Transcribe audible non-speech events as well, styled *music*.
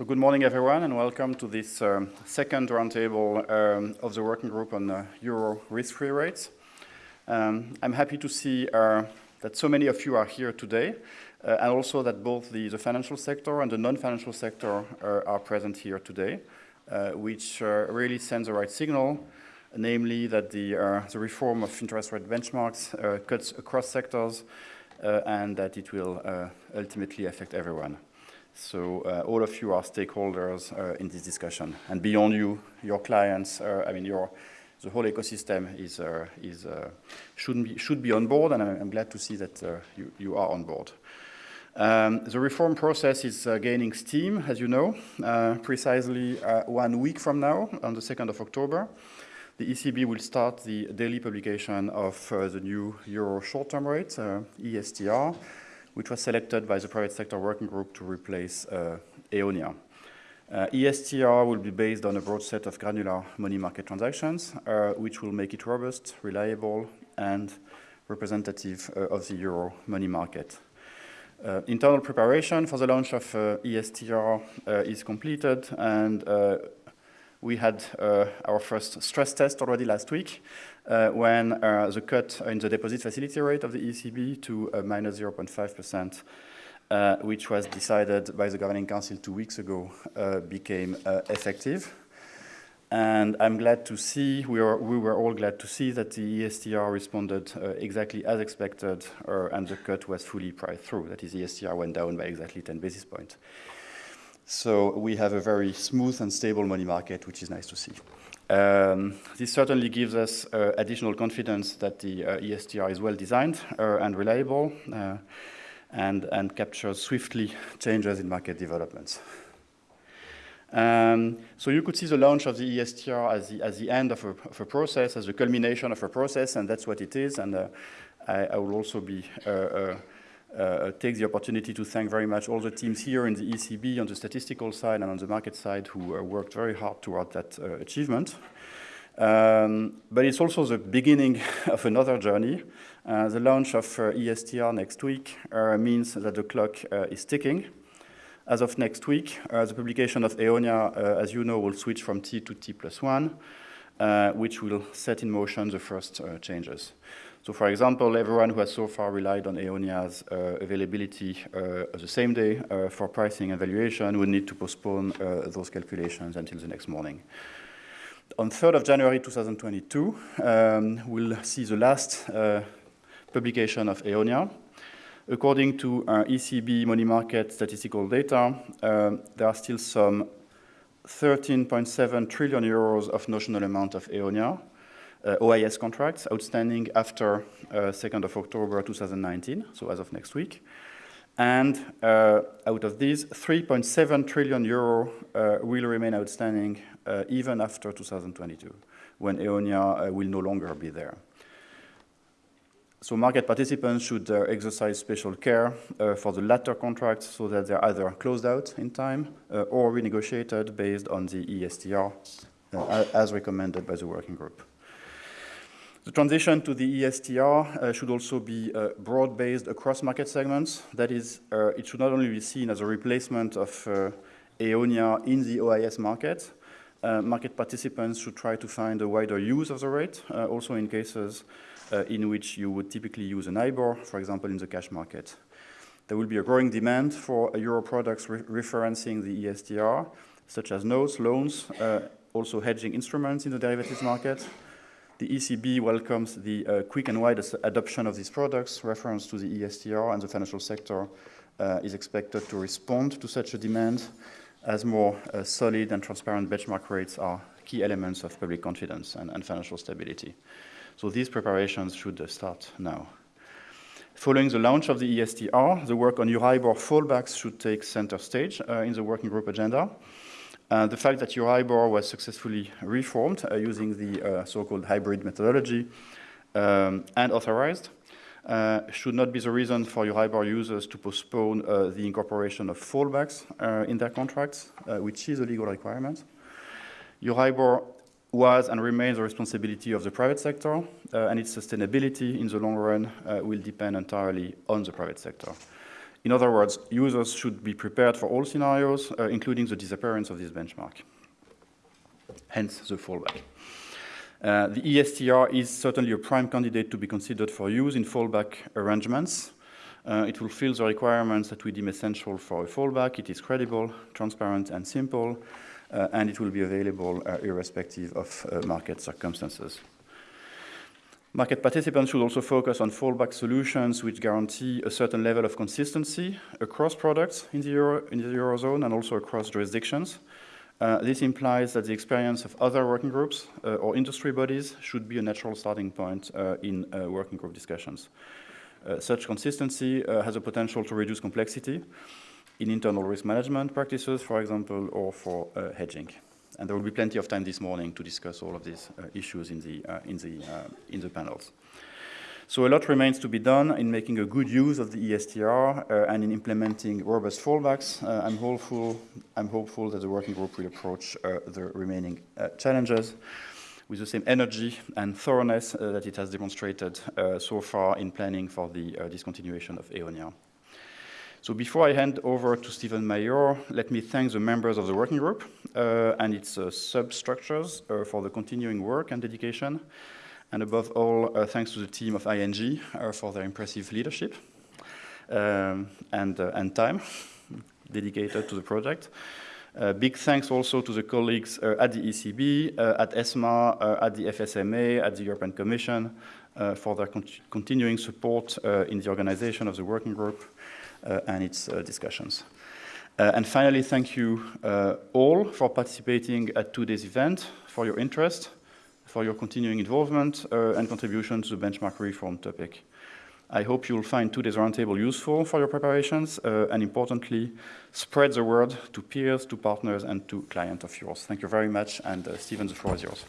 So good morning, everyone, and welcome to this um, second roundtable um, of the working group on uh, euro risk-free rates. Um, I'm happy to see uh, that so many of you are here today, uh, and also that both the, the, financial sector and the non-financial sector uh, are present here today, uh, which uh, really sends the right signal, namely that the, the reform of interest rate benchmarks cuts across sectors and that it will ultimately affect everyone. So uh, all of you are stakeholders uh, in this discussion. And beyond you, your clients, uh, I mean, your, the whole ecosystem is, uh, is, uh, should, be, should be on board, and I'm, I'm glad to see that uh, you, you are on board. Um, the reform process is gaining steam, as you know, precisely one week from now, on the 2nd of October. The ECB will start the daily publication of the new Euro short-term rate, ESTR, which was selected by the private sector working group to replace uh, EONIA. Uh, ESTR will be based on a broad set of granular money market transactions, uh, which will make it robust, reliable, and representative uh, of the euro money market. Uh, internal preparation for the launch of uh, ESTR is completed, and we had our first stress test already last week, uh, when uh, the cut in the deposit facility rate of the ECB to uh, minus 0.5%, uh, which was decided by the Governing Council two weeks ago, uh, became uh, effective. And I'm glad to see, we, are, we were all glad to see that the ESTR responded exactly as expected and the cut was fully priced through. That is, the ESTR went down by exactly 10 basis points. So we have a very smooth and stable money market, which is nice to see. Um, this certainly gives us uh, additional confidence that the uh, ESTR is well designed uh, and reliable uh, and, and captures swiftly changes in market developments. Um, so you could see the launch of the ESTR as the, as the end of a, of a, process, as the culmination of a process, and that's what it is. And uh, I, I, will also be uh, uh, take the opportunity to thank very much all the teams here in the ECB on the statistical side and on the market side who uh, worked very hard toward that uh, achievement. Um, but it's also the beginning *laughs* of another journey. Uh, the launch of uh, ESTR next week means that the clock is ticking. As of next week, the publication of EONIA, as you know, will switch from T to T plus one, which will set in motion the first changes. So for example, everyone who has so far relied on EONIA's uh, availability uh, the same day uh, for pricing and valuation would need to postpone uh, those calculations until the next morning. On 3rd of January 2022, um, we'll see the last uh, publication of EONIA. According to uh, ECB money market statistical data, um, there are still some 13.7 trillion euros of notional amount of EONIA, uh, OIS contracts outstanding after uh, 2nd of October 2019, so as of next week. And uh, out of these, 3.7 trillion euro uh, will remain outstanding uh, even after 2022, when EONIA uh, will no longer be there. So market participants should exercise special care for the latter contracts so that they're either closed out in time or renegotiated based on the ESTR as recommended by the working group. The transition to the ESTR uh, should also be uh, broad-based across market segments. That is, uh, it should not only be seen as a replacement of uh, EONIA in the OIS market, uh, market participants should try to find a wider use of the rate, uh, also in cases in which you would typically use an IBOR, for example, in the cash market. There will be a growing demand for Euro products re referencing the ESTR, such as notes, loans, also hedging instruments in the derivatives market, the ECB welcomes the uh, quick and wide adoption of these products. Reference to the ESTR and the financial sector uh, is expected to respond to such a demand as more uh, solid and transparent benchmark rates are key elements of public confidence and, and financial stability. So these preparations should uh, start now. Following the launch of the ESTR, the work on Euribor fallbacks should take center stage uh, in the working group agenda. Uh, the fact that Euribor was successfully reformed uh, using the uh, so-called hybrid methodology um, and authorized uh, should not be the reason for Euribor users to postpone uh, the incorporation of fallbacks in their contracts, which is a legal requirement. Euribor was and remains the responsibility of the private sector, and its sustainability in the long run will depend entirely on the private sector. In other words, users should be prepared for all scenarios, uh, including the disappearance of this benchmark. Hence the fallback. Uh, the ESTR is certainly a prime candidate to be considered for use in fallback arrangements. Uh, it fulfills the requirements that we deem essential for a fallback. It is credible, transparent, and simple, uh, and it will be available uh, irrespective of uh, market circumstances. Market participants should also focus on fallback solutions which guarantee a certain level of consistency across products in the, Euro, in the Eurozone and also across jurisdictions. Uh, this implies that the experience of other working groups uh, or industry bodies should be a natural starting point uh, in uh, working group discussions. Uh, such consistency uh, has a potential to reduce complexity in internal risk management practices, for example, or for hedging. And there will be plenty of time this morning to discuss all of these issues in the, in, the, in the panels. So a lot remains to be done in making a good use of the ESTR uh, and in implementing robust fallbacks. Uh, I'm, hopeful, I'm hopeful that the working group will approach uh, the remaining uh, challenges with the same energy and thoroughness uh, that it has demonstrated uh, so far in planning for the discontinuation of EONIA. So before I hand over to Stephen Mayor, let me thank the members of the working group and its substructures for the continuing work and dedication. And above all, uh, thanks to the team of ING uh, for their impressive leadership um, and, uh, and time dedicated to the project. Uh, big thanks also to the colleagues uh, at the ECB, uh, at ESMA, at the FSMA, at the European Commission for their con continuing support in the organization of the working group and its discussions. and finally, thank you all for participating at today's event, for your interest, for your continuing involvement uh, and contribution to the benchmark reform topic. I hope you'll find today's roundtable useful for your preparations uh, and importantly, spread the word to peers, to partners, and to clients of yours. Thank you very much, and uh, Stephen, the floor is yours.